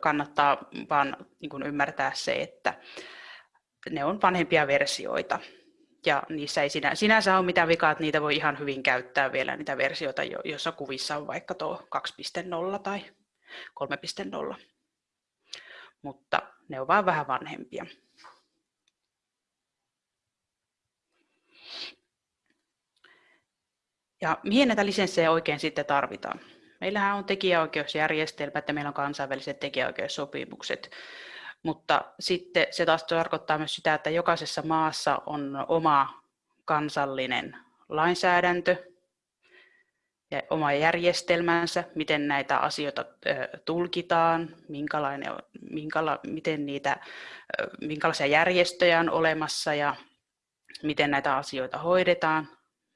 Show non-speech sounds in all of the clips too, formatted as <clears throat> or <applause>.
kannattaa vaan niin kuin ymmärtää se, että ne on vanhempia versioita. Ja niissä ei sinä, sinänsä ole mitään vikaa, että niitä voi ihan hyvin käyttää vielä, niitä versioita, joissa kuvissa on vaikka tuo 2.0 tai 3.0. Mutta ne on vain vähän vanhempia. Ja mihin näitä lisenssejä oikein sitten tarvitaan? Meillähän on tekijäoikeusjärjestelmä, että meillä on kansainväliset tekijäoikeussopimukset, mutta sitten se taas tarkoittaa myös sitä, että jokaisessa maassa on oma kansallinen lainsäädäntö ja oma järjestelmänsä, miten näitä asioita tulkitaan, minkälainen, minkäla, miten niitä, minkälaisia järjestöjä on olemassa ja miten näitä asioita hoidetaan,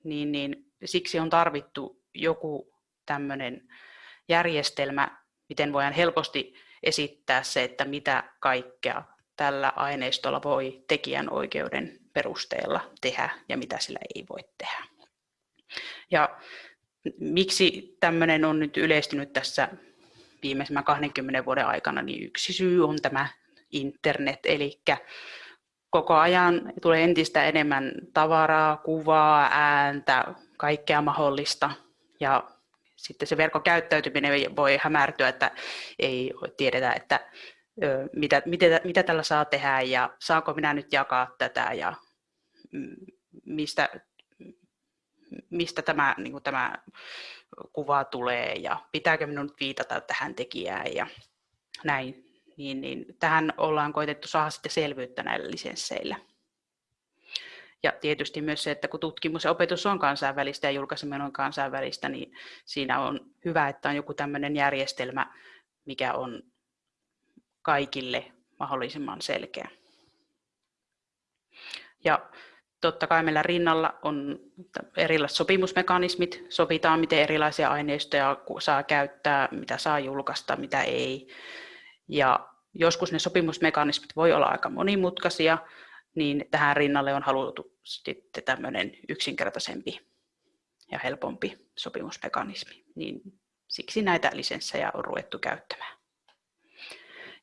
niin, niin siksi on tarvittu joku tämmöinen järjestelmä, miten voidaan helposti esittää se, että mitä kaikkea tällä aineistolla voi tekijänoikeuden perusteella tehdä ja mitä sillä ei voi tehdä. Ja miksi tämmöinen on nyt yleistynyt tässä viimeisimmän 20 vuoden aikana, niin yksi syy on tämä internet, eli koko ajan tulee entistä enemmän tavaraa, kuvaa, ääntä, kaikkea mahdollista. Ja sitten se verkkokäyttäytyminen voi hämärtyä, että ei tiedetä, että mitä, mitä, mitä tällä saa tehdä ja saanko minä nyt jakaa tätä ja mistä, mistä tämä, niin kuin tämä kuva tulee ja pitääkö minun viitata tähän tekijään ja näin. Niin, niin tähän ollaan koitettu saada sitten selvyyttä näillä lisensseillä. Ja tietysti myös se, että kun tutkimus ja opetus on kansainvälistä ja julkaiseminen on kansainvälistä, niin siinä on hyvä, että on joku tämmöinen järjestelmä, mikä on kaikille mahdollisimman selkeä. Ja totta kai meillä rinnalla on erilaiset sopimusmekanismit, sovitaan miten erilaisia aineistoja saa käyttää, mitä saa julkaista, mitä ei. Ja joskus ne sopimusmekanismit voi olla aika monimutkaisia, niin tähän rinnalle on haluttu sitten tämmöinen yksinkertaisempi ja helpompi sopimusmekanismi. Niin siksi näitä lisenssejä on ruvettu käyttämään.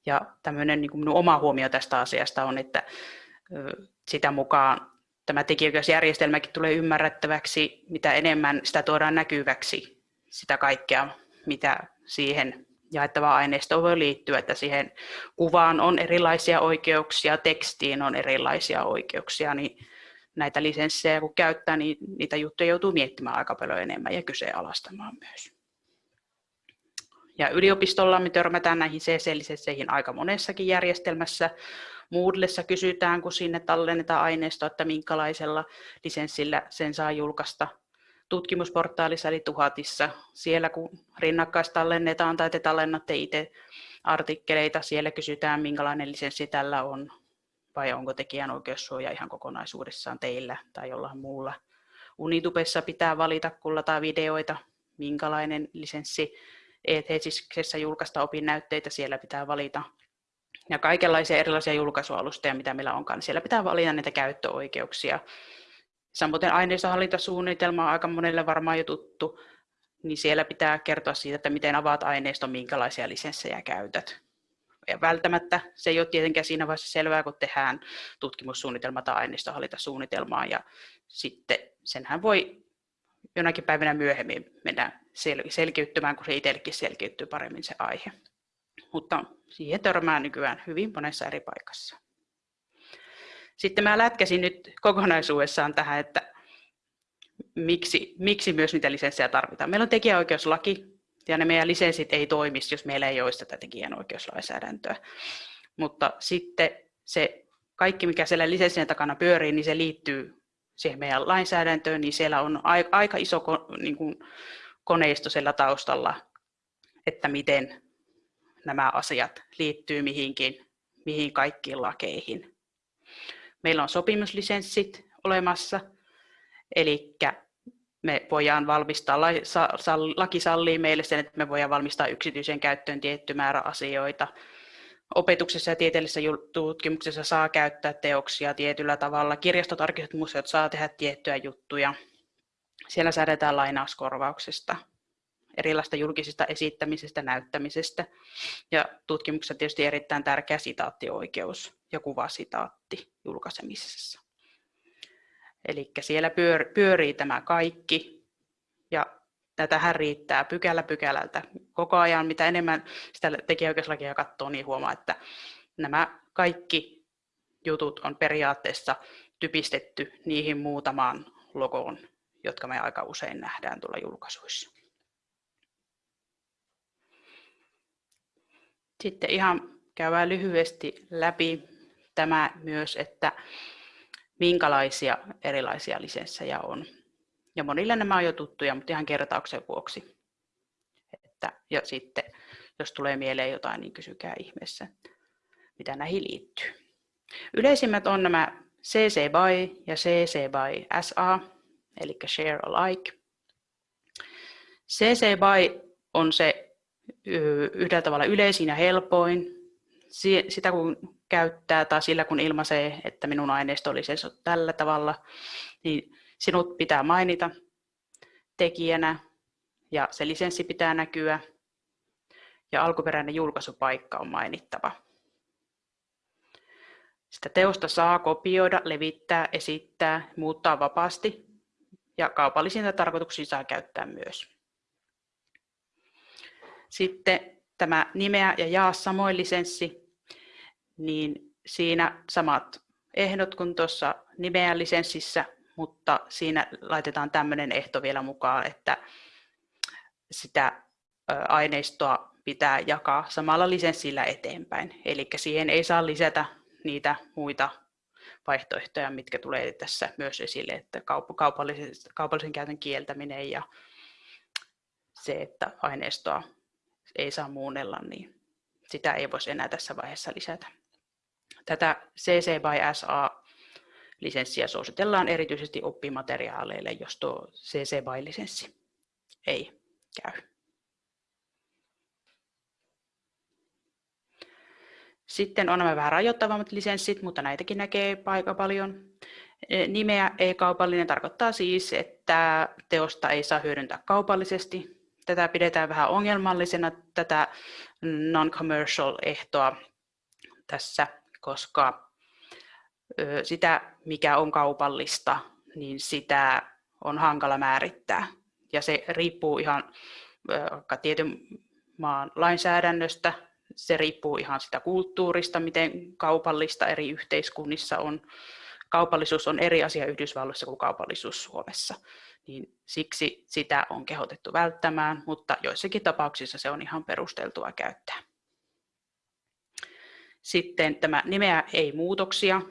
Ja tämmöinen niin minun oma huomio tästä asiasta on, että sitä mukaan tämä tekijäoikeusjärjestelmäkin tulee ymmärrettäväksi, mitä enemmän sitä tuodaan näkyväksi, sitä kaikkea, mitä siihen jaettavaa aineistoa voi liittyä, että siihen kuvaan on erilaisia oikeuksia, tekstiin on erilaisia oikeuksia, niin näitä lisenssejä kun käyttää, niin niitä juttuja joutuu miettimään aika paljon enemmän ja kyseenalaistamaan myös. Ja yliopistolla me törmätään näihin CC-lisensseihin aika monessakin järjestelmässä. Moodlessa kysytään, kun sinne tallennetaan aineistoa, että minkälaisella lisenssillä sen saa julkaista tutkimusportaalissa eli Tuhatissa. Siellä kun rinnakkaistallennetaan tai te tallennatte itse artikkeleita, siellä kysytään minkälainen lisenssi tällä on vai onko tekijänoikeussuoja ihan kokonaisuudessaan teillä tai jollain muulla. Unitubessa pitää valita, kun lataa videoita, minkälainen lisenssi ETHSiksessä julkaista opinnäytteitä, siellä pitää valita. Ja kaikenlaisia erilaisia julkaisualustoja, mitä meillä onkaan, niin siellä pitää valita niitä käyttöoikeuksia. Samoin aineistohallintasuunnitelma on aika monelle varmaan jo tuttu, niin siellä pitää kertoa siitä, että miten avaat aineiston, minkälaisia lisenssejä käytät. Ja välttämättä se ei ole tietenkään siinä vaiheessa selvää, kun tehdään tutkimussuunnitelma tai aineistohallintasuunnitelmaa, ja sitten senhän voi jonakin päivänä myöhemmin mennä sel- selkiyttymään, kun se itsellekin selkiyttyy paremmin se aihe. Mutta siihen törmää nykyään hyvin monessa eri paikassa. Sitten mä lätkäsin nyt kokonaisuudessaan tähän, että miksi, miksi myös niitä lisenssejä tarvitaan. Meillä on tekijäoikeuslaki, ja ne meidän lisenssit ei toimisi, jos meillä ei olisi tätä tekijänoikeuslainsäädäntöä. Mutta sitten se kaikki, mikä siellä lisenssien takana pyörii, niin se liittyy siihen meidän lainsäädäntöön, niin siellä on aika iso niin koneisto siellä taustalla, että miten nämä asiat liittyy mihinkin, mihin kaikkiin lakeihin. Meillä on sopimuslisenssit olemassa, eli me voidaan valmistaa, laki sallii meille sen, että me voidaan valmistaa yksityisen käyttöön tietty määrä asioita. Opetuksessa ja tieteellisessä tutkimuksessa saa käyttää teoksia tietyllä tavalla. Kirjastot, arkistot, museot saa tehdä tiettyjä juttuja. Siellä säädetään lainauskorvauksesta erilaista julkisista esittämisestä, näyttämisestä. Ja tutkimuksessa tietysti erittäin tärkeä sitaattioikeus ja kuvasitaatti julkaisemisessa. Eli siellä pyörii tämä kaikki ja tätähän riittää pykälä pykälältä koko ajan. Mitä enemmän sitä tekijäoikeuslakia katsoo, niin huomaa, että nämä kaikki jutut on periaatteessa typistetty niihin muutamaan logoon, jotka me aika usein nähdään tuolla julkaisuissa. Sitten ihan käydään lyhyesti läpi tämä myös, että minkälaisia erilaisia lisenssejä on. Ja monille nämä on jo tuttuja, mutta ihan kertauksen vuoksi. Että, ja sitten, jos tulee mieleen jotain, niin kysykää ihmeessä, mitä näihin liittyy. Yleisimmät on nämä CC BY ja CC BY SA, eli Share Alike. CC BY on se yhdellä tavalla yleisin ja helpoin. Sitä kun käyttää tai sillä kun ilmaisee, että minun aineisto oli tällä tavalla, niin sinut pitää mainita tekijänä ja se lisenssi pitää näkyä ja alkuperäinen julkaisupaikka on mainittava. Sitä teosta saa kopioida, levittää, esittää, muuttaa vapaasti ja kaupallisiin tarkoituksiin saa käyttää myös. Sitten tämä nimeä ja jaa samoin lisenssi, niin siinä samat ehdot kuin tuossa nimeä lisenssissä, mutta siinä laitetaan tämmöinen ehto vielä mukaan, että sitä aineistoa pitää jakaa samalla lisenssillä eteenpäin. Eli siihen ei saa lisätä niitä muita vaihtoehtoja, mitkä tulee tässä myös esille, että kaupallisen, kaupallisen käytön kieltäminen ja se, että aineistoa ei saa muunnella, niin sitä ei voisi enää tässä vaiheessa lisätä. Tätä CC by SA lisenssiä suositellaan erityisesti oppimateriaaleille, jos tuo CC by lisenssi ei käy. Sitten on nämä vähän rajoittavammat lisenssit, mutta näitäkin näkee aika paljon. E, nimeä ei-kaupallinen tarkoittaa siis, että teosta ei saa hyödyntää kaupallisesti. Tätä pidetään vähän ongelmallisena, tätä non-commercial-ehtoa tässä, koska sitä, mikä on kaupallista, niin sitä on hankala määrittää. Ja se riippuu ihan vaikka tietyn maan lainsäädännöstä, se riippuu ihan sitä kulttuurista, miten kaupallista eri yhteiskunnissa on. Kaupallisuus on eri asia Yhdysvalloissa kuin kaupallisuus Suomessa, niin siksi sitä on kehotettu välttämään, mutta joissakin tapauksissa se on ihan perusteltua käyttää. Sitten tämä nimeä ei muutoksia.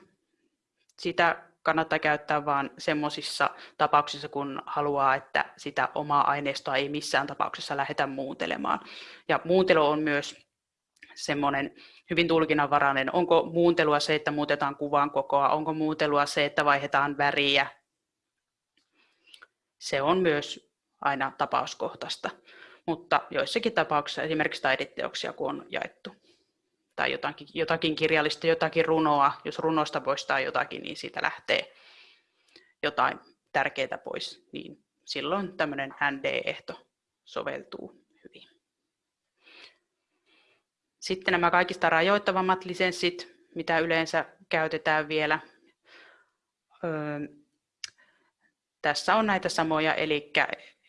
Sitä kannattaa käyttää vain semmoisissa tapauksissa, kun haluaa, että sitä omaa aineistoa ei missään tapauksessa lähdetä muuntelemaan. Ja muuntelu on myös semmoinen hyvin tulkinnanvarainen. Onko muuntelua se, että muutetaan kuvan kokoa? Onko muuntelua se, että vaihdetaan väriä? Se on myös aina tapauskohtaista, mutta joissakin tapauksissa esimerkiksi taideteoksia, kun on jaettu tai jotakin, jotakin kirjallista, jotakin runoa, jos runosta poistaa jotakin, niin siitä lähtee jotain tärkeää pois, niin silloin tämmöinen ND-ehto soveltuu Sitten nämä kaikista rajoittavammat lisenssit, mitä yleensä käytetään vielä. Öö, tässä on näitä samoja, eli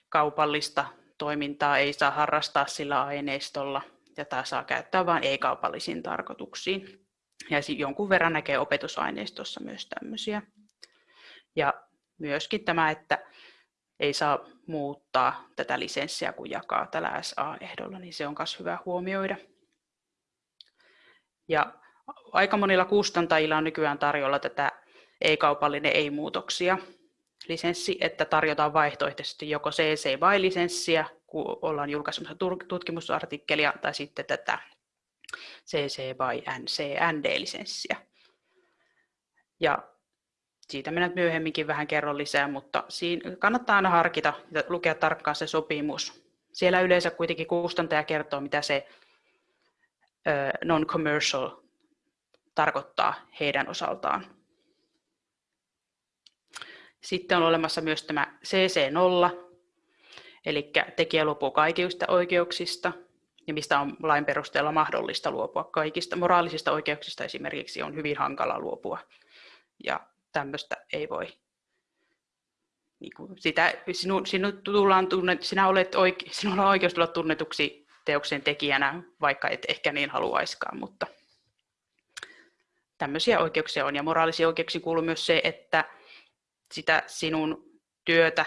kaupallista toimintaa ei saa harrastaa sillä aineistolla, tämä saa käyttää vain ei-kaupallisiin tarkoituksiin. Ja jonkun verran näkee opetusaineistossa myös tämmöisiä. Ja myöskin tämä, että ei saa muuttaa tätä lisenssiä, kun jakaa tällä SA-ehdolla, niin se on myös hyvä huomioida. Ja aika monilla kustantajilla on nykyään tarjolla tätä ei-kaupallinen ei-muutoksia lisenssi, että tarjotaan vaihtoehtoisesti joko CC by lisenssiä, kun ollaan julkaisemassa tutkimusartikkelia, tai sitten tätä CC by NC-ND-lisenssiä. Ja siitä minä myöhemminkin vähän kerron lisää, mutta siinä kannattaa aina harkita ja lukea tarkkaan se sopimus. Siellä yleensä kuitenkin kustantaja kertoo, mitä se non-commercial tarkoittaa heidän osaltaan. Sitten on olemassa myös tämä CC0, Eli tekijä luopuu kaikista oikeuksista, ja mistä on lain perusteella mahdollista luopua kaikista. Moraalisista oikeuksista esimerkiksi on hyvin hankala luopua, ja tämmöistä ei voi niin kuin sitä, sinu, sinu tullaan tunnet, sinä olet oike, sinulla on oikeus tulla tunnetuksi teoksen tekijänä, vaikka et ehkä niin haluaiskaan, mutta tämmöisiä oikeuksia on. Ja moraalisia oikeuksia kuuluu myös se, että sitä sinun työtä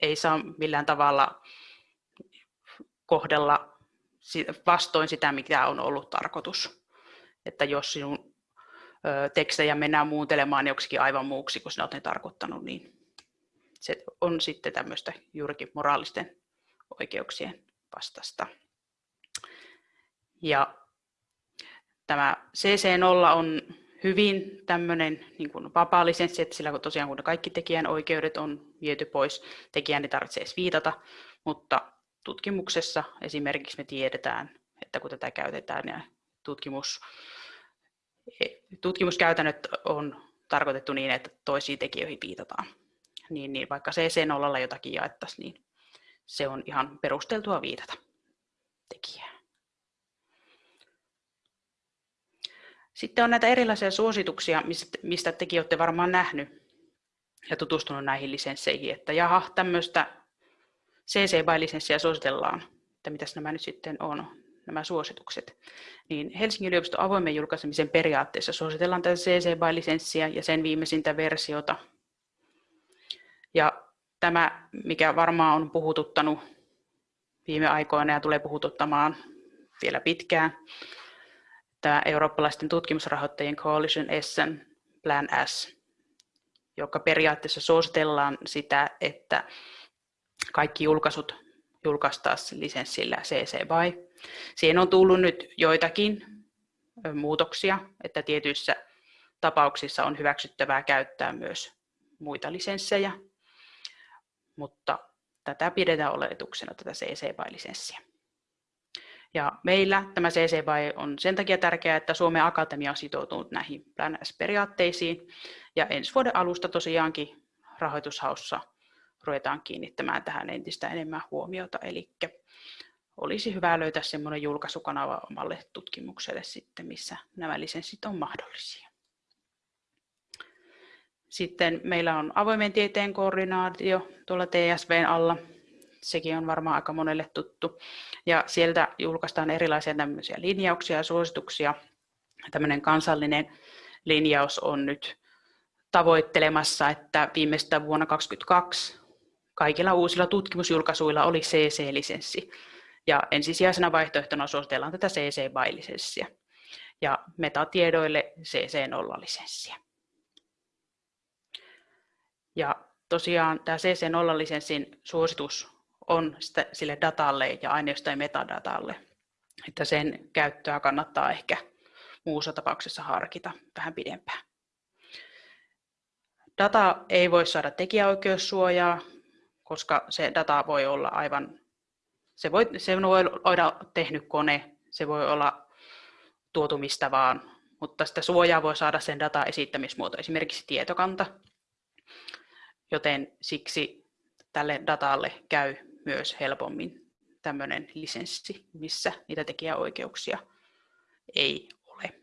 ei saa millään tavalla kohdella vastoin sitä, mikä on ollut tarkoitus. Että jos sinun tekstejä mennään muuntelemaan joksikin aivan muuksi, kun sinä olet tarkoittanut, niin se on sitten tämmöistä juurikin moraalisten oikeuksien vastasta. Ja tämä CC0 on hyvin tämmöinen niin kuin vapaa lisenssi, että sillä tosiaan kun kaikki tekijän oikeudet on viety pois, tekijän ei tarvitse edes viitata, mutta tutkimuksessa esimerkiksi me tiedetään, että kun tätä käytetään ja tutkimus, tutkimuskäytännöt on tarkoitettu niin, että toisiin tekijöihin viitataan niin, niin vaikka CC0 jotakin jaettaisiin, niin se on ihan perusteltua viitata tekijään. Sitten on näitä erilaisia suosituksia, mistä tekin olette varmaan nähnyt ja tutustunut näihin lisensseihin, että jaha, tämmöistä CC by-lisenssiä suositellaan, että mitäs nämä nyt sitten on, nämä suositukset. Niin Helsingin yliopiston avoimen julkaisemisen periaatteessa suositellaan tätä CC by-lisenssiä ja sen viimeisintä versiota, ja tämä, mikä varmaan on puhututtanut viime aikoina ja tulee puhututtamaan vielä pitkään, tämä eurooppalaisten tutkimusrahoittajien Coalition Essen Plan S, joka periaatteessa suositellaan sitä, että kaikki julkaisut julkaistaisiin lisenssillä CC BY. Siihen on tullut nyt joitakin muutoksia, että tietyissä tapauksissa on hyväksyttävää käyttää myös muita lisenssejä, mutta tätä pidetään oletuksena, tätä CC BY-lisenssiä. Ja meillä tämä CC BY on sen takia tärkeää, että Suomen Akatemia on sitoutunut näihin Plan S-periaatteisiin, ja ensi vuoden alusta tosiaankin rahoitushaussa ruvetaan kiinnittämään tähän entistä enemmän huomiota, eli olisi hyvä löytää semmoinen julkaisukanava omalle tutkimukselle sitten, missä nämä lisenssit on mahdollisia. Sitten meillä on avoimen tieteen koordinaatio tuolla TSVn alla. Sekin on varmaan aika monelle tuttu. Ja sieltä julkaistaan erilaisia tämmöisiä linjauksia ja suosituksia. Tämmöinen kansallinen linjaus on nyt tavoittelemassa, että viimeistään vuonna 2022 kaikilla uusilla tutkimusjulkaisuilla oli CC-lisenssi. Ja ensisijaisena vaihtoehtona suositellaan tätä CC BY-lisenssiä ja metatiedoille CC0-lisenssiä. Ja tosiaan tämä CC0-lisenssin suositus on sille datalle ja aineistojen metadatalle, että sen käyttöä kannattaa ehkä muussa tapauksessa harkita vähän pidempään. Data ei voi saada tekijäoikeussuojaa, koska se data voi olla aivan, se voi, se voi olla tehnyt kone, se voi olla tuotu mistä vaan, mutta sitä suojaa voi saada sen data esittämismuoto, esimerkiksi tietokanta, joten siksi tälle datalle käy myös helpommin tämmöinen lisenssi, missä niitä tekijäoikeuksia ei ole.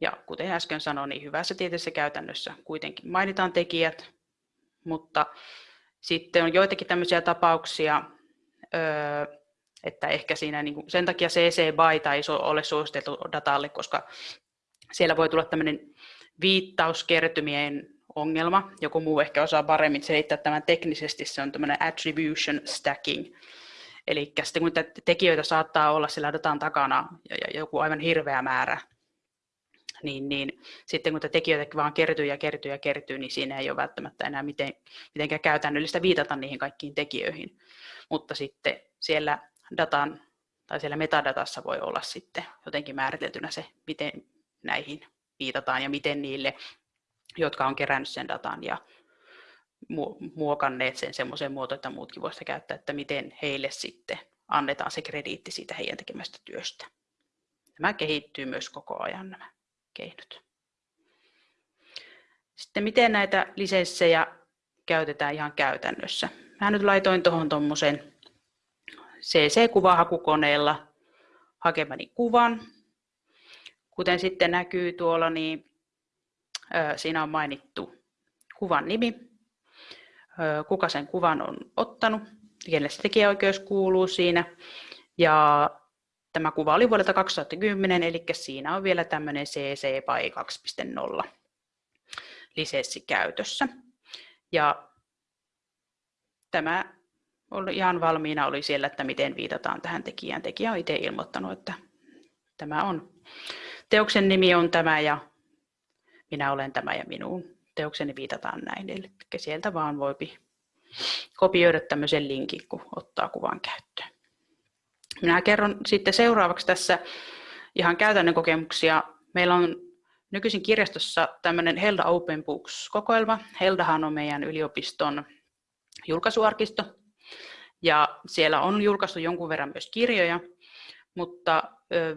Ja kuten äsken sanoin, niin hyvässä tieteessä käytännössä kuitenkin mainitaan tekijät, mutta sitten on joitakin tämmöisiä tapauksia, että ehkä siinä niin sen takia CC BY ei ole suositeltu datalle, koska siellä voi tulla tämmöinen viittauskertymien ongelma. Joku muu ehkä osaa paremmin selittää tämän teknisesti, se on tämmöinen attribution stacking. Eli sitten kun tekijöitä saattaa olla sillä datan takana ja joku aivan hirveä määrä, niin, niin sitten kun tekijöitä vaan kertyy ja kertyy ja kertyy, niin siinä ei ole välttämättä enää miten, mitenkään käytännöllistä viitata niihin kaikkiin tekijöihin. Mutta sitten siellä datan tai siellä metadatassa voi olla sitten jotenkin määriteltynä se, miten näihin viitataan ja miten niille jotka on kerännyt sen datan ja muokanneet sen semmoiseen muotoon, että muutkin voisivat käyttää, että miten heille sitten annetaan se krediitti siitä heidän tekemästä työstä. Tämä kehittyy myös koko ajan nämä keinot. Sitten miten näitä lisenssejä käytetään ihan käytännössä. mä nyt laitoin tuohon tuommoisen CC-kuvahakukoneella hakemani kuvan. Kuten sitten näkyy tuolla, niin siinä on mainittu kuvan nimi, kuka sen kuvan on ottanut, kenelle se tekijäoikeus kuuluu siinä. Ja tämä kuva oli vuodelta 2010, eli siinä on vielä tämmöinen CC by 2.0 lisenssi käytössä. Ja tämä oli ihan valmiina oli siellä, että miten viitataan tähän tekijään. Tekijä on itse ilmoittanut, että tämä on, teoksen nimi on tämä ja minä olen tämä ja minun teokseni viitataan näin. Eli sieltä vaan voi kopioida tämmöisen linkin, kun ottaa kuvan käyttöön. Minä kerron sitten seuraavaksi tässä ihan käytännön kokemuksia. Meillä on nykyisin kirjastossa tämmöinen Helda Open Books-kokoelma. Heldahan on meidän yliopiston julkaisuarkisto. Ja siellä on julkaistu jonkun verran myös kirjoja, mutta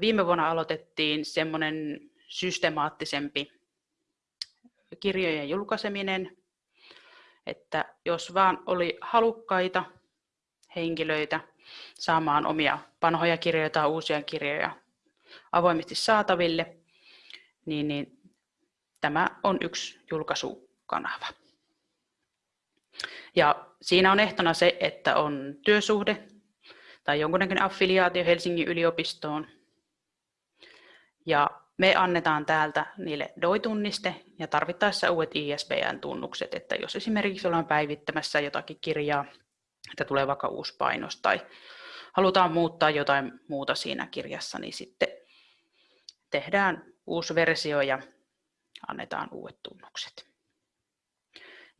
viime vuonna aloitettiin semmoinen systemaattisempi kirjojen julkaiseminen, että jos vaan oli halukkaita henkilöitä saamaan omia vanhoja kirjoja tai uusia kirjoja avoimesti saataville, niin, niin tämä on yksi julkaisukanava. Ja siinä on ehtona se, että on työsuhde tai jonkunnäköinen affiliaatio Helsingin yliopistoon. Ja me annetaan täältä niille DOI-tunniste ja tarvittaessa uudet ISBN-tunnukset, että jos esimerkiksi ollaan päivittämässä jotakin kirjaa, että tulee vaikka uusi painos tai halutaan muuttaa jotain muuta siinä kirjassa, niin sitten tehdään uusi versio ja annetaan uudet tunnukset.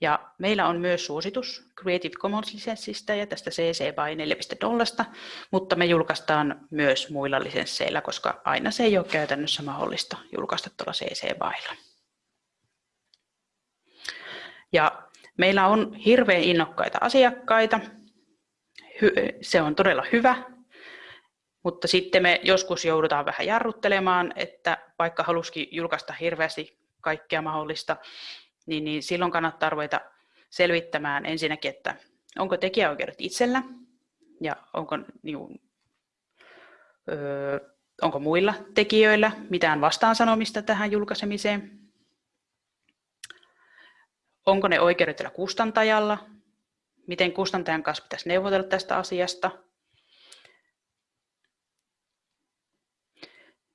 Ja meillä on myös suositus Creative Commons-lisenssistä ja tästä CC BY 4.0, mutta me julkaistaan myös muilla lisensseillä, koska aina se ei ole käytännössä mahdollista julkaista tuolla CC BYlla. Ja meillä on hirveän innokkaita asiakkaita. Se on todella hyvä, mutta sitten me joskus joudutaan vähän jarruttelemaan, että vaikka halusikin julkaista hirveästi kaikkea mahdollista, niin, niin silloin kannattaa ruveta selvittämään ensinnäkin, että onko tekijäoikeudet itsellä ja onko, niin, öö, onko muilla tekijöillä mitään vastaansanomista tähän julkaisemiseen. Onko ne oikeudet tällä kustantajalla? Miten kustantajan kanssa pitäisi neuvotella tästä asiasta?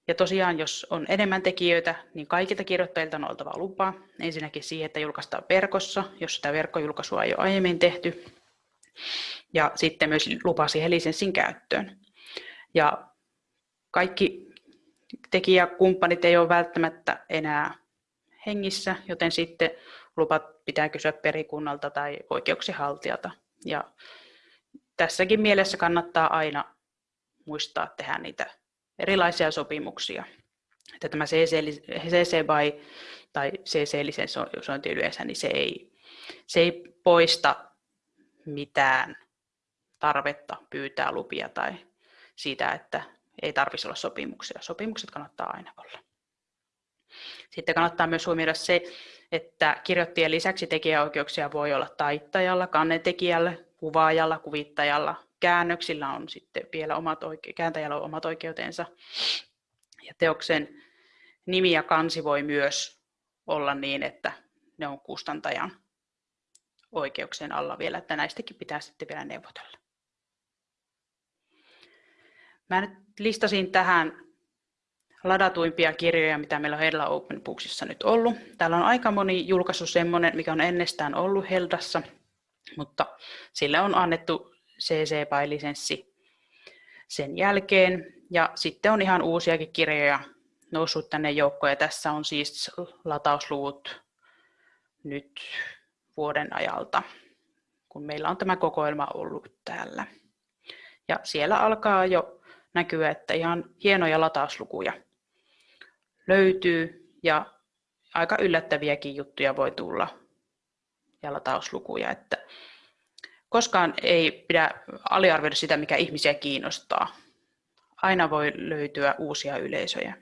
Ja tosiaan, jos on enemmän tekijöitä, niin kaikilta kirjoittajilta on oltava lupa. Ensinnäkin siihen, että julkaistaan verkossa, jos sitä verkkojulkaisua ei ole aiemmin tehty. Ja sitten myös lupa siihen lisenssin käyttöön. Ja kaikki tekijäkumppanit ei ole välttämättä enää hengissä, joten sitten lupat pitää kysyä perikunnalta tai oikeuksien haltijalta. Ja tässäkin mielessä kannattaa aina muistaa tehdä niitä erilaisia sopimuksia. Että tämä CC, CC by tai CC-lisensointi yleensä, niin se ei, se ei poista mitään tarvetta pyytää lupia tai siitä, että ei tarvitsisi olla sopimuksia. Sopimukset kannattaa aina olla. Sitten kannattaa myös huomioida se, että kirjoittajien lisäksi tekijäoikeuksia voi olla taittajalla, kannetekijällä, kuvaajalla, kuvittajalla, käännöksillä on sitten vielä omat oike- kääntäjällä on omat oikeutensa. Ja teoksen nimi ja kansi voi myös olla niin, että ne on kustantajan oikeuksien alla vielä, että näistäkin pitää sitten vielä neuvotella. Mä nyt listasin tähän ladatuimpia kirjoja, mitä meillä on Helda Open Booksissa nyt ollut. Täällä on aika moni julkaisu semmoinen, mikä on ennestään ollut Heldassa, mutta sille on annettu CC BY-lisenssi sen jälkeen. Ja sitten on ihan uusiakin kirjoja noussut tänne joukkoon. Ja tässä on siis latausluvut nyt vuoden ajalta, kun meillä on tämä kokoelma ollut täällä. Ja siellä alkaa jo näkyä, että ihan hienoja latauslukuja löytyy ja aika yllättäviäkin juttuja voi tulla ja latauslukuja, että koskaan ei pidä aliarvioida sitä, mikä ihmisiä kiinnostaa. Aina voi löytyä uusia yleisöjä,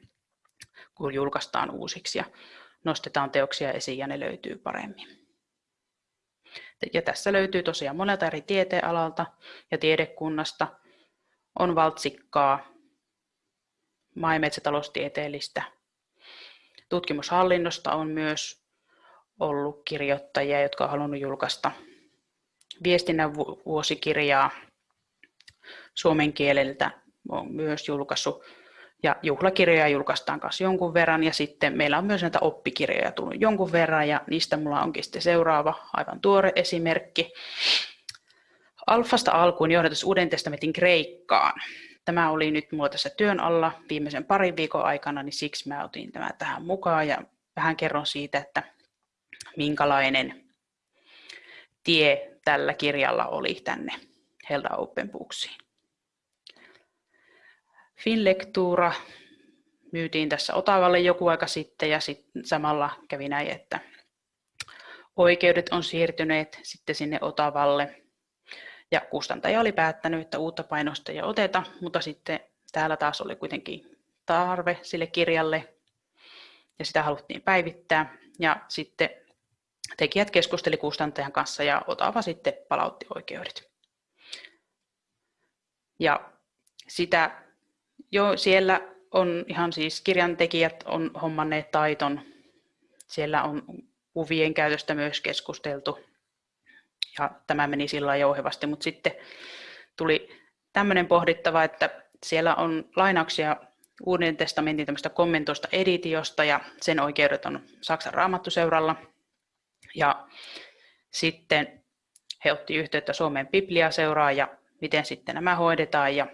kun julkaistaan uusiksi ja nostetaan teoksia esiin ja ne löytyy paremmin. Ja tässä löytyy tosiaan monelta eri tieteenalalta ja tiedekunnasta. On valtsikkaa, maa- ja metsätaloustieteellistä. Tutkimushallinnosta on myös ollut kirjoittajia, jotka on halunnut julkaista viestinnän vuosikirjaa suomen kieleltä on myös julkaissut ja juhlakirjoja julkaistaan kanssa jonkun verran ja sitten meillä on myös näitä oppikirjoja tullut jonkun verran ja niistä mulla onkin sitten seuraava aivan tuore esimerkki. Alfasta alkuun johdatus Uuden testamentin Kreikkaan. Tämä oli nyt mulla tässä työn alla viimeisen parin viikon aikana, niin siksi mä otin tämä tähän mukaan ja vähän kerron siitä, että minkälainen tie tällä kirjalla oli tänne Helda Open Booksiin. Finlektuura myytiin tässä Otavalle joku aika sitten ja sit samalla kävi näin, että oikeudet on siirtyneet sitten sinne Otavalle ja kustantaja oli päättänyt, että uutta painosta ei oteta, mutta sitten täällä taas oli kuitenkin tarve sille kirjalle ja sitä haluttiin päivittää ja sitten tekijät keskusteli kustantajan kanssa ja Otava sitten palautti oikeudet. Ja sitä jo siellä on ihan siis kirjantekijät on hommanneet taiton. Siellä on kuvien käytöstä myös keskusteltu. Ja tämä meni sillä jouhevasti, mutta sitten tuli tämmöinen pohdittava, että siellä on lainauksia Uuden testamentin tämmöistä kommentoista editiosta ja sen oikeudet on Saksan raamattuseuralla. Ja sitten he otti yhteyttä Suomen Biblia-seuraa ja miten sitten nämä hoidetaan ja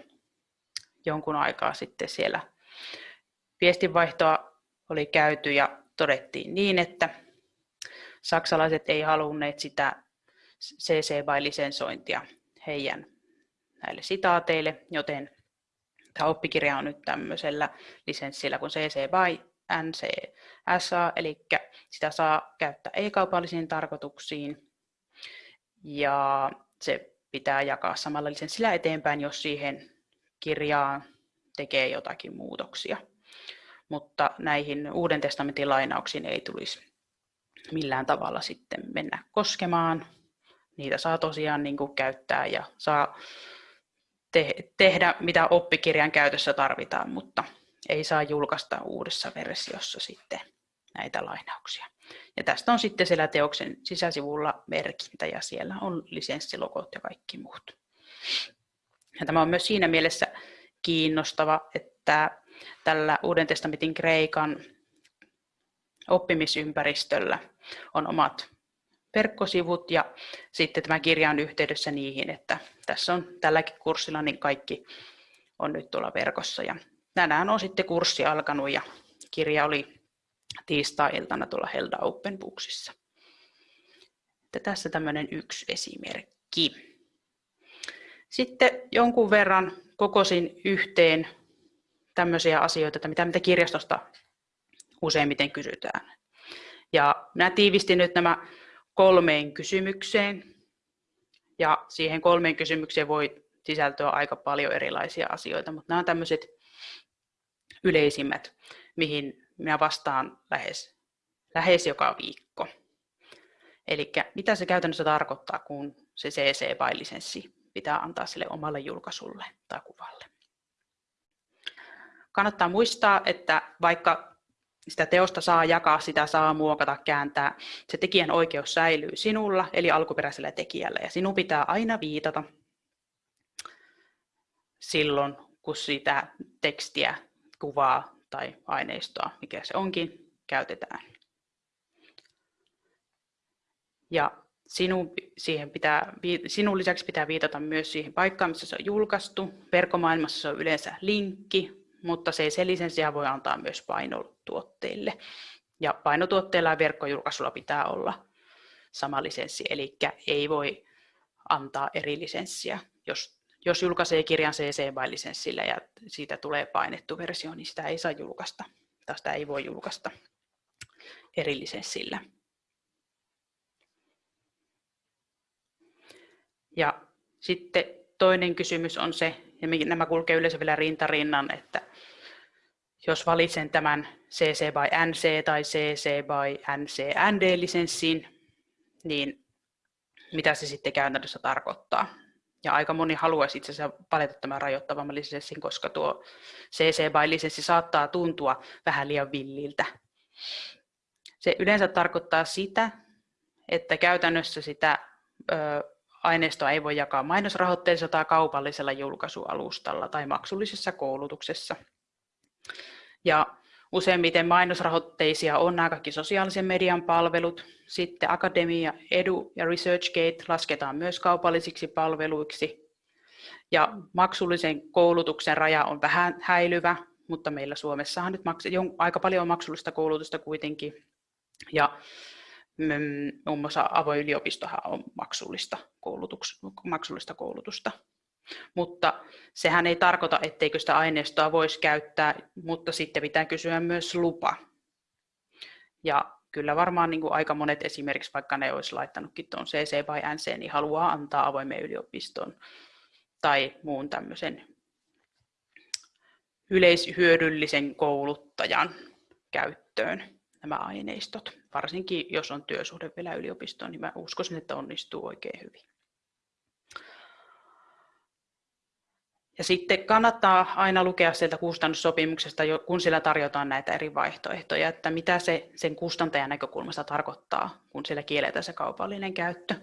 jonkun aikaa sitten siellä viestinvaihtoa oli käyty ja todettiin niin, että saksalaiset ei halunneet sitä CC BY-lisensointia heidän näille sitaateille, joten tämä oppikirja on nyt tämmöisellä lisenssillä kuin CC BY NCSA, eli sitä saa käyttää ei-kaupallisiin tarkoituksiin ja se pitää jakaa samalla lisenssillä eteenpäin, jos siihen kirjaan tekee jotakin muutoksia. Mutta näihin Uuden testamentin lainauksiin ei tulisi millään tavalla sitten mennä koskemaan. Niitä saa tosiaan niin kuin käyttää ja saa te- tehdä, mitä oppikirjan käytössä tarvitaan, mutta ei saa julkaista uudessa versiossa sitten näitä lainauksia. Ja tästä on sitten siellä teoksen sisäsivulla merkintä ja siellä on lisenssilogot ja kaikki muut. Ja tämä on myös siinä mielessä kiinnostava, että tällä Uuden testamentin Kreikan oppimisympäristöllä on omat verkkosivut ja sitten tämä kirja on yhteydessä niihin, että tässä on tälläkin kurssilla niin kaikki on nyt tuolla verkossa. Ja tänään on sitten kurssi alkanut ja kirja oli tiistai-iltana tuolla Helda Open Booksissa. Että tässä tämmöinen yksi esimerkki. Sitten jonkun verran kokosin yhteen tämmöisiä asioita, että mitä, mitä kirjastosta useimmiten kysytään. Ja minä tiivistin nyt nämä kolmeen kysymykseen. Ja siihen kolmeen kysymykseen voi sisältyä aika paljon erilaisia asioita, mutta nämä on tämmöiset yleisimmät, mihin minä vastaan lähes, lähes joka viikko. Eli mitä se käytännössä tarkoittaa, kun se CC-lisenssi pitää antaa sille omalle julkaisulle tai kuvalle. Kannattaa muistaa, että vaikka sitä teosta saa jakaa, sitä saa muokata, kääntää, se tekijän oikeus säilyy sinulla, eli alkuperäisellä tekijällä, ja sinun pitää aina viitata silloin, kun sitä tekstiä, kuvaa tai aineistoa, mikä se onkin, käytetään. Ja Sinun, siihen pitää, sinun lisäksi pitää viitata myös siihen paikkaan, missä se on julkaistu. Verkkomaailmassa se on yleensä linkki, mutta se sen lisenssiä voi antaa myös painotuotteille. Ja painotuotteilla ja verkkojulkaisulla pitää olla sama lisenssi, eli ei voi antaa eri lisenssiä. Jos, jos julkaisee kirjan CC by lisenssillä ja siitä tulee painettu versio, niin sitä ei saa julkaista, tai sitä ei voi julkaista eri lisenssillä. Ja sitten toinen kysymys on se, ja nämä kulkee yleensä vielä rintarinnan, että jos valitsen tämän CC by NC tai CC by NC ND-lisenssin, niin mitä se sitten käytännössä tarkoittaa. Ja aika moni haluaisi itse asiassa palata tämän rajoittavamman lisenssin, koska tuo CC BY-lisenssi saattaa tuntua vähän liian villiltä. Se yleensä tarkoittaa sitä, että käytännössä sitä ö, aineistoa ei voi jakaa mainosrahoitteisella tai kaupallisella julkaisualustalla tai maksullisessa koulutuksessa. Ja useimmiten mainosrahoitteisia on nämä kaikki sosiaalisen median palvelut. Sitten Akademia, Edu ja ResearchGate lasketaan myös kaupallisiksi palveluiksi. Ja maksullisen koulutuksen raja on vähän häilyvä, mutta meillä Suomessahan nyt aika paljon on maksullista koulutusta kuitenkin. Ja Mm, muun muassa avoin yliopistohan on maksullista, maksullista koulutusta. Mutta sehän ei tarkoita, etteikö sitä aineistoa voisi käyttää, mutta sitten pitää kysyä myös lupa. Ja kyllä varmaan niin kuin aika monet esimerkiksi, vaikka ne olisi laittanutkin tuon CC vai NC, niin haluaa antaa avoimen yliopiston tai muun tämmöisen yleishyödyllisen kouluttajan käyttöön nämä aineistot. Varsinkin jos on työsuhde vielä yliopistoon, niin mä uskoisin, että onnistuu oikein hyvin. Ja sitten kannattaa aina lukea sieltä kustannussopimuksesta, kun sillä tarjotaan näitä eri vaihtoehtoja, että mitä se sen kustantajan näkökulmasta tarkoittaa, kun sillä kielletään se kaupallinen käyttö.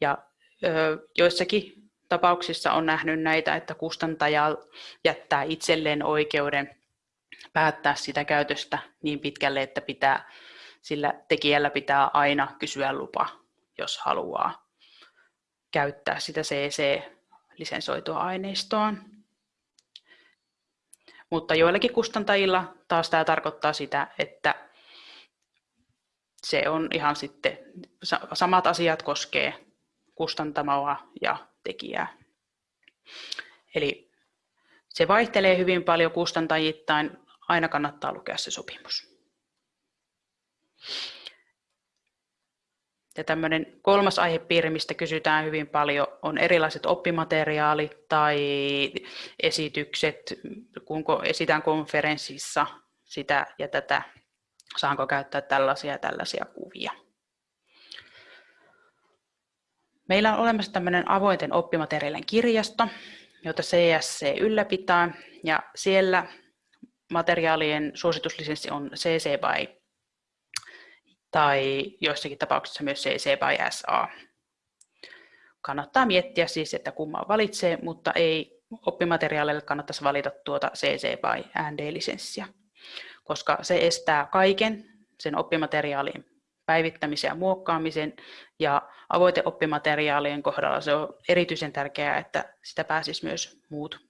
Ja ö, joissakin tapauksissa on nähnyt näitä, että kustantaja jättää itselleen oikeuden päättää sitä käytöstä niin pitkälle, että pitää, sillä tekijällä pitää aina kysyä lupa, jos haluaa käyttää sitä CC-lisensoitua aineistoa. Mutta joillakin kustantajilla taas tämä tarkoittaa sitä, että se on ihan sitten, samat asiat koskee kustantamoa ja tekijää. Eli se vaihtelee hyvin paljon kustantajittain aina kannattaa lukea se sopimus. Ja tämmöinen kolmas aihepiiri, mistä kysytään hyvin paljon, on erilaiset oppimateriaalit tai esitykset, kun esitän konferenssissa sitä ja tätä, saanko käyttää tällaisia ja tällaisia kuvia. Meillä on olemassa tämmöinen avointen oppimateriaalien kirjasto, jota CSC ylläpitää, ja siellä materiaalien suosituslisenssi on CC BY tai joissakin tapauksissa myös CC BY SA. Kannattaa miettiä siis, että kumman valitsee, mutta ei oppimateriaaleille kannattaisi valita tuota CC BY ND-lisenssiä, koska se estää kaiken sen oppimateriaalin päivittämisen ja muokkaamisen. Ja avoiteoppimateriaalien kohdalla se on erityisen tärkeää, että sitä pääsisi myös muut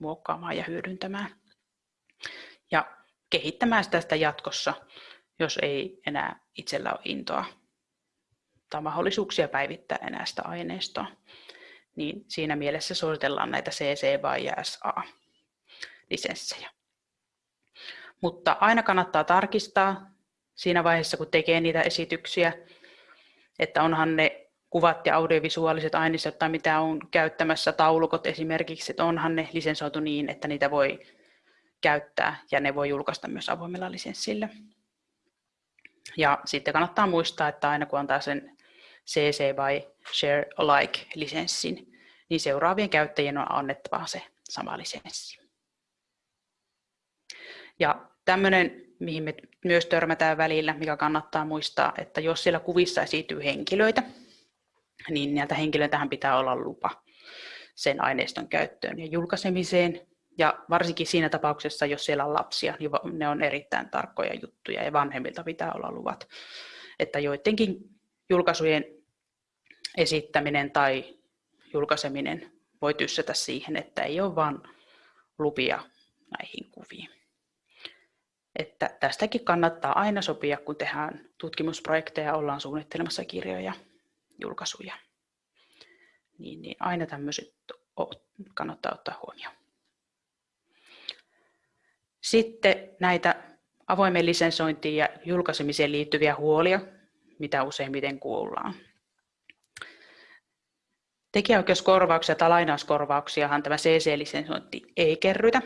muokkaamaan ja hyödyntämään. Ja kehittämään sitä, sitä jatkossa, jos ei enää itsellä ole intoa tai mahdollisuuksia päivittää enää sitä aineistoa. Niin siinä mielessä suositellaan näitä CC vai SA lisenssejä. Mutta aina kannattaa tarkistaa siinä vaiheessa, kun tekee niitä esityksiä, että onhan ne kuvat ja audiovisuaaliset aineistot tai mitä on käyttämässä, taulukot esimerkiksi, että onhan ne lisensoitu niin, että niitä voi käyttää ja ne voi julkaista myös avoimella lisenssillä. Ja sitten kannattaa muistaa, että aina kun antaa sen CC by Share Alike-lisenssin, niin seuraavien käyttäjien on annettava se sama lisenssi. Ja tämmöinen, mihin me myös törmätään välillä, mikä kannattaa muistaa, että jos siellä kuvissa esiintyy henkilöitä, niin näiltä henkilöiltähän pitää olla lupa sen aineiston käyttöön ja julkaisemiseen. Ja varsinkin siinä tapauksessa, jos siellä on lapsia, niin ne on erittäin tarkkoja juttuja ja vanhemmilta pitää olla luvat. Että joidenkin julkaisujen esittäminen tai julkaiseminen voi tyssätä siihen, että ei ole vain lupia näihin kuviin. Että tästäkin kannattaa aina sopia, kun tehdään tutkimusprojekteja, ollaan suunnittelemassa kirjoja, julkaisuja. Niin, niin aina tämmöiset kannattaa ottaa huomioon. Sitten näitä avoimen lisensointiin ja julkaisemiseen liittyviä huolia, mitä useimmiten kuullaan. Tekijäoikeuskorvauksia tai lainauskorvauksiahan tämä CC-lisensointi ei kerrytä.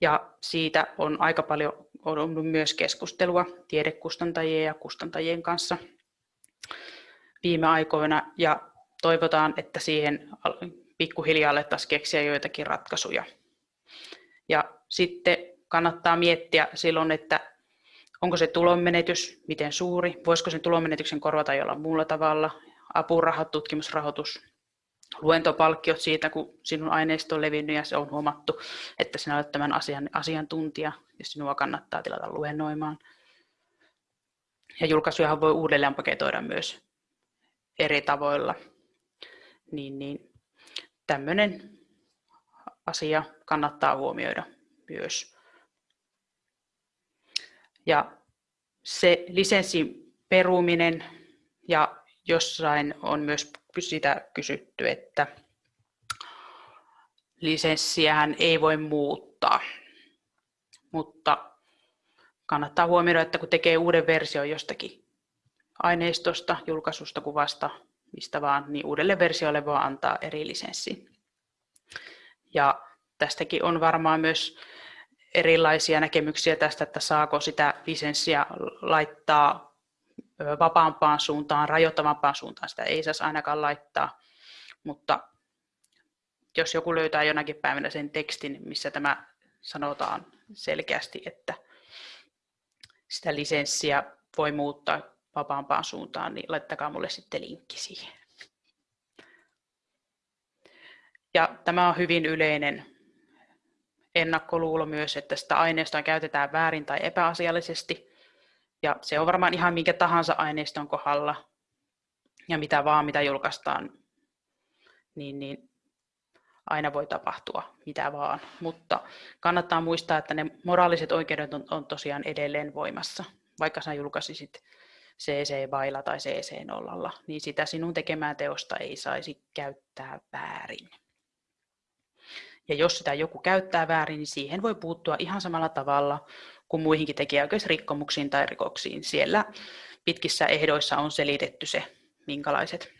Ja siitä on aika paljon ollut myös keskustelua tiedekustantajien ja kustantajien kanssa. viime aikoina ja toivotaan, että siihen pikkuhiljaa alettaisiin keksiä joitakin ratkaisuja. Ja sitten kannattaa miettiä silloin, että onko se tulonmenetys, miten suuri, voisiko sen tulonmenetyksen korvata jollain muulla tavalla, apurahat, tutkimusrahoitus, luentopalkkiot siitä, kun sinun aineisto on levinnyt ja se on huomattu, että sinä olet tämän asian asiantuntija, jos sinua kannattaa tilata luennoimaan. Ja julkaisujahan voi uudelleen paketoida myös eri tavoilla. Niin, niin tämmöinen asia kannattaa huomioida myös. Ja se lisenssin peruminen ja jossain on myös sitä kysytty, että lisenssiähän ei voi muuttaa. Mutta kannattaa huomioida, että kun tekee uuden version jostakin aineistosta, julkaisusta, kuvasta, mistä vaan, niin uudelle versiolle voi antaa eri lisenssi. Ja tästäkin on varmaan myös erilaisia näkemyksiä tästä, että saako sitä lisenssiä laittaa vapaampaan suuntaan, rajoittavampaan suuntaan. Sitä ei saisi ainakaan laittaa, mutta jos joku löytää jonakin päivänä sen tekstin, missä tämä sanotaan selkeästi, että sitä lisenssiä voi muuttaa vapaampaan suuntaan, niin laittakaa mulle sitten linkki siihen. Ja tämä on hyvin yleinen ennakkoluulo myös, että sitä aineistoa käytetään väärin tai epäasiallisesti. Ja se on varmaan ihan minkä tahansa aineiston kohdalla ja mitä vaan, mitä julkaistaan, niin, niin aina voi tapahtua mitä vaan. Mutta kannattaa muistaa, että ne moraaliset oikeudet on, on tosiaan edelleen voimassa. Vaikka sä julkaisisit CC-vailla tai CC-nollalla, niin sitä sinun tekemää teosta ei saisi käyttää väärin. Ja jos sitä joku käyttää väärin, niin siihen voi puuttua ihan samalla tavalla kuin muihinkin tekijäoikeusrikkomuksiin tai rikoksiin. Siellä pitkissä ehdoissa on selitetty se, minkälaiset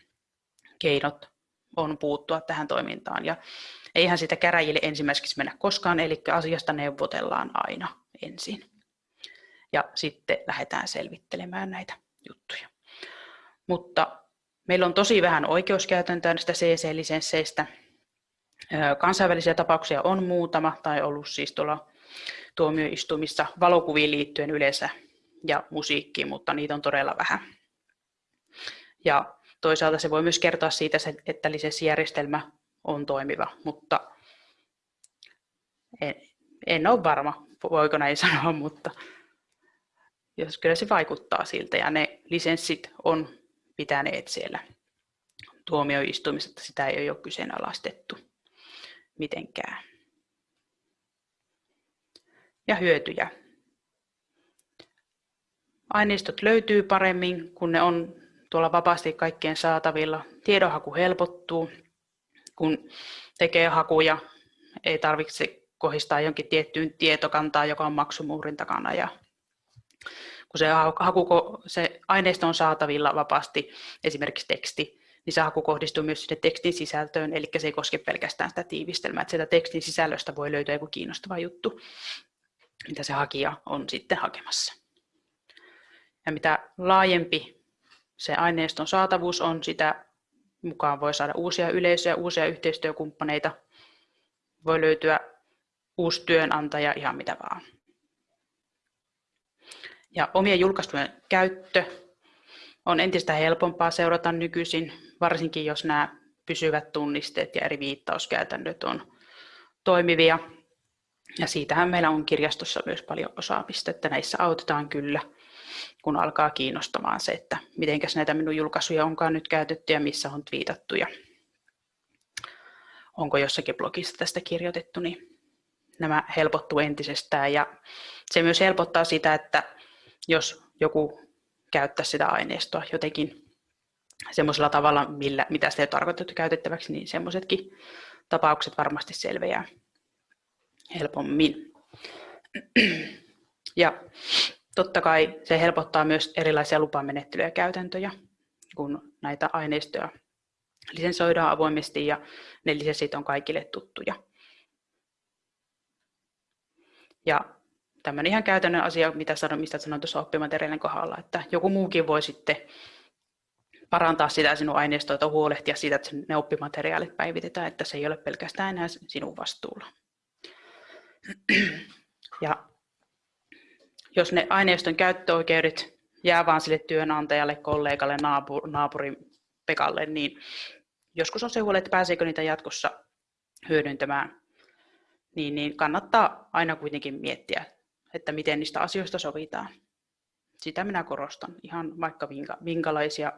keinot on puuttua tähän toimintaan. Ja eihän sitä käräjille ensimmäiseksi mennä koskaan, eli asiasta neuvotellaan aina ensin. Ja sitten lähdetään selvittelemään näitä juttuja. Mutta meillä on tosi vähän oikeuskäytäntöä näistä CC-lisensseistä, Kansainvälisiä tapauksia on muutama, tai ollut siis tuolla tuomioistuimissa valokuviin liittyen yleensä ja musiikkiin, mutta niitä on todella vähän. Ja toisaalta se voi myös kertoa siitä, että lisenssijärjestelmä on toimiva, mutta en, en ole varma, voiko näin <laughs> sanoa, mutta jos kyllä se vaikuttaa siltä ja ne lisenssit on pitäneet siellä tuomioistuimissa, että sitä ei ole kyseenalaistettu mitenkään. Ja hyötyjä. Aineistot löytyy paremmin, kun ne on tuolla vapaasti kaikkien saatavilla. Tiedonhaku helpottuu, kun tekee hakuja. Ei tarvitse kohistaa jonkin tiettyyn tietokantaan, joka on maksumuurin takana. Ja kun se, haku, se aineisto on saatavilla vapaasti, esimerkiksi teksti, niin se haku kohdistuu myös sinne tekstin sisältöön, eli se ei koske pelkästään sitä tiivistelmää, että sieltä tekstin sisällöstä voi löytyä joku kiinnostava juttu, mitä se hakija on sitten hakemassa. Ja mitä laajempi se aineiston saatavuus on, sitä mukaan voi saada uusia yleisöjä, uusia yhteistyökumppaneita, voi löytyä uusi työnantaja, ihan mitä vaan. Ja omien julkaistujen käyttö on entistä helpompaa seurata nykyisin, varsinkin jos nämä pysyvät tunnisteet ja eri viittauskäytännöt on toimivia. Ja siitähän meillä on kirjastossa myös paljon osaamista, että näissä autetaan kyllä, kun alkaa kiinnostamaan se, että miten näitä minun julkaisuja onkaan nyt käytetty ja missä on twiitattu ja onko jossakin blogissa tästä kirjoitettu, niin nämä helpottuu entisestään. Ja se myös helpottaa sitä, että jos joku käyttää sitä aineistoa jotenkin semmoisella tavalla, millä, mitä sitä ei tarkoitettu käytettäväksi, niin semmoisetkin tapaukset varmasti selviää helpommin. Ja totta kai se helpottaa myös erilaisia lupamenettelyjä ja käytäntöjä, kun näitä aineistoja lisensoidaan avoimesti ja ne lisenssit on kaikille tuttuja. Ja tämmöinen ihan käytännön asia, mitä sanon, mistä sanoin tuossa oppimateriaalin kohdalla, että joku muukin voi sitten parantaa sitä sinun aineistoa tai huolehtia siitä, että ne oppimateriaalit päivitetään, että se ei ole pelkästään enää sinun vastuulla. Ja jos ne aineiston käyttöoikeudet jää vaan sille työnantajalle, kollegalle, naapur, naapurin Pekalle, niin joskus on se huoli, että pääseekö niitä jatkossa hyödyntämään, niin, niin kannattaa aina kuitenkin miettiä, että miten niistä asioista sovitaan. Sitä minä korostan, ihan vaikka minkä, minkälaisia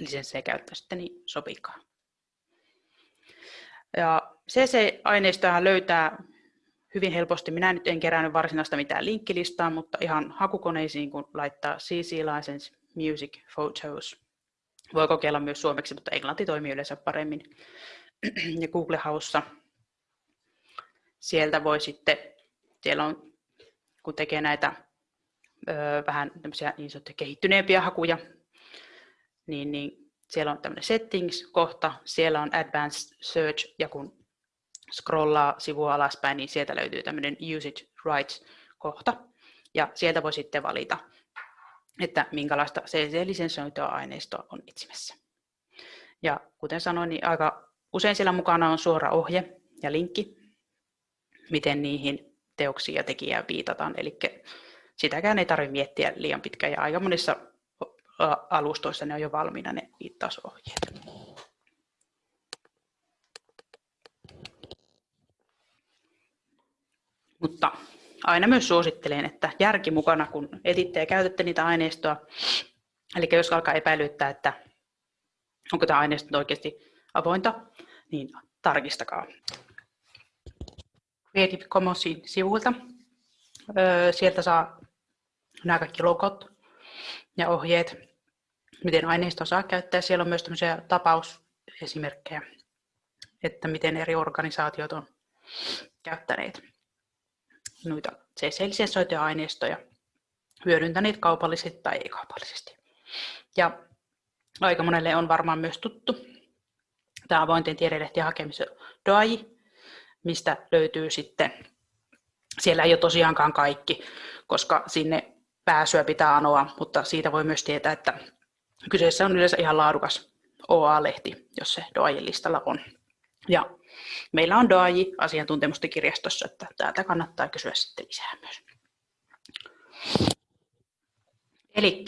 lisenssejä käyttäisitte, niin sopikaa. Ja CC-aineistoa löytää hyvin helposti. Minä nyt en kerännyt varsinaista mitään linkkilistaa, mutta ihan hakukoneisiin, kun laittaa CC License Music Photos. Voi kokeilla myös suomeksi, mutta englanti toimii yleensä paremmin. <clears throat> Ja Google Haussa sieltä voi sitten, siellä on, kun tekee näitä ö, vähän tämmöisiä niin sanottuja kehittyneempiä hakuja, niin, niin siellä on tämmöinen settings-kohta, siellä on advanced search, ja kun scrollaa sivua alaspäin, niin sieltä löytyy tämmöinen usage rights-kohta, ja sieltä voi sitten valita, että minkälaista CC-lisensoitua aineistoa on etsimässä. Ja kuten sanoin, niin aika usein siellä mukana on suora ohje ja linkki, miten niihin teoksiin ja tekijään viitataan. Eli sitäkään ei tarvitse miettiä liian pitkään ja aika monissa alustoissa ne on jo valmiina ne viittausohjeet. Mutta aina myös suosittelen, että järki mukana, kun etitte ja käytätte niitä aineistoa. Eli jos alkaa epäilyttää, että onko tämä aineisto oikeasti avointa, niin tarkistakaa. Creative Commonsin sivuilta. Sieltä saa nämä kaikki logot ja ohjeet, miten aineisto saa käyttää. Siellä on myös tämmöisiä tapausesimerkkejä, että miten eri organisaatiot on käyttäneet noita CC-lisensoituja aineistoja, hyödyntäneet kaupallisesti tai ei-kaupallisesti. Ja aika monelle on varmaan myös tuttu tämä avointen tiedelehtien hakemisen DOAI, mistä löytyy sitten, siellä ei ole tosiaankaan kaikki, koska sinne pääsyä pitää anoa, mutta siitä voi myös tietää, että kyseessä on yleensä ihan laadukas OA-lehti, jos se DOAJin listalla on. Ja meillä on DOAJI asiantuntemusten kirjastossa, että täältä kannattaa kysyä sitten lisää myös. Eli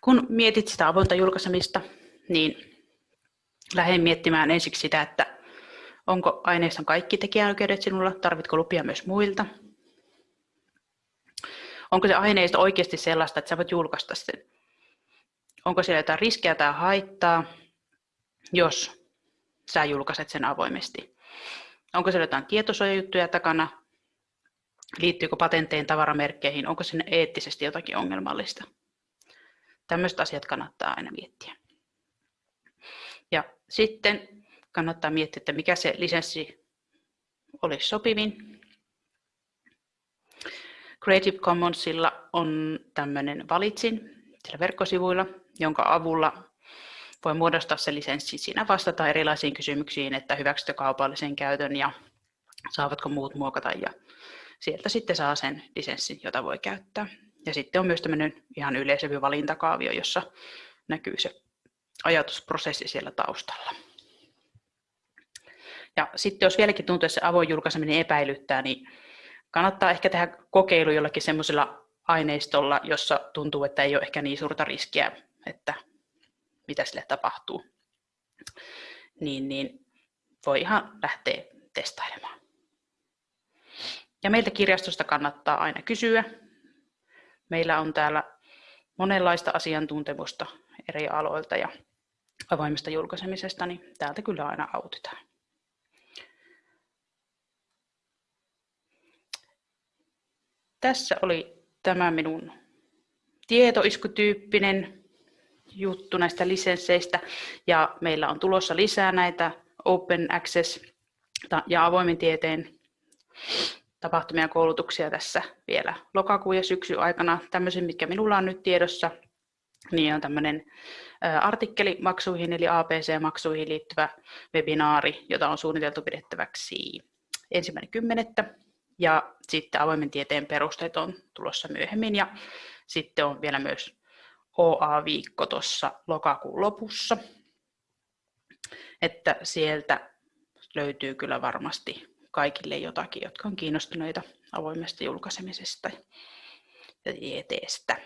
kun mietit sitä avointa julkaisemista, niin lähden miettimään ensiksi sitä, että onko aineiston kaikki tekijänoikeudet sinulla, tarvitko lupia myös muilta, onko se aineisto oikeasti sellaista, että sä voit julkaista sen, onko siellä jotain riskejä tai haittaa, jos sä julkaiset sen avoimesti. Onko siellä jotain tietosuojajuttuja takana, liittyykö patentteihin, tavaramerkkeihin, onko sinne eettisesti jotakin ongelmallista. Tämmöiset asiat kannattaa aina miettiä. Ja sitten kannattaa miettiä, että mikä se lisenssi olisi sopivin. Creative Commonsilla on tämmöinen valitsin siellä verkkosivuilla, jonka avulla voi muodostaa se lisenssi. Siinä vastata erilaisiin kysymyksiin, että hyväksytkö kaupallisen käytön ja saavatko muut muokata ja sieltä sitten saa sen lisenssin, jota voi käyttää. Ja sitten on myös tämmöinen ihan yleisempi valintakaavio, jossa näkyy se ajatusprosessi siellä taustalla. Ja sitten jos vieläkin tuntuu, että se avoin julkaiseminen epäilyttää, niin kannattaa ehkä tehdä kokeilu jollakin semmoisella aineistolla, jossa tuntuu, että ei ole ehkä niin suurta riskiä, että mitä sille tapahtuu. Niin, niin voi ihan lähteä testailemaan. Ja meiltä kirjastosta kannattaa aina kysyä. Meillä on täällä monenlaista asiantuntemusta eri aloilta ja avoimesta julkaisemisesta, niin täältä kyllä aina autetaan. Tässä oli tämä minun tietoiskutyyppinen juttu näistä lisensseistä ja meillä on tulossa lisää näitä Open Access ja avoimen tieteen tapahtumia ja koulutuksia tässä vielä lokakuun ja syksyn aikana. Tämmöisen, mikä minulla on nyt tiedossa, niin on tämmöinen artikkelimaksuihin eli APC-maksuihin liittyvä webinaari, jota on suunniteltu pidettäväksi ensimmäinen kymmenettä. Ja sitten avoimen tieteen perusteet on tulossa myöhemmin ja sitten on vielä myös OA-viikko tuossa lokakuun lopussa. Että sieltä löytyy kyllä varmasti kaikille jotakin, jotka on kiinnostuneita avoimesta julkaisemisesta ja tieteestä.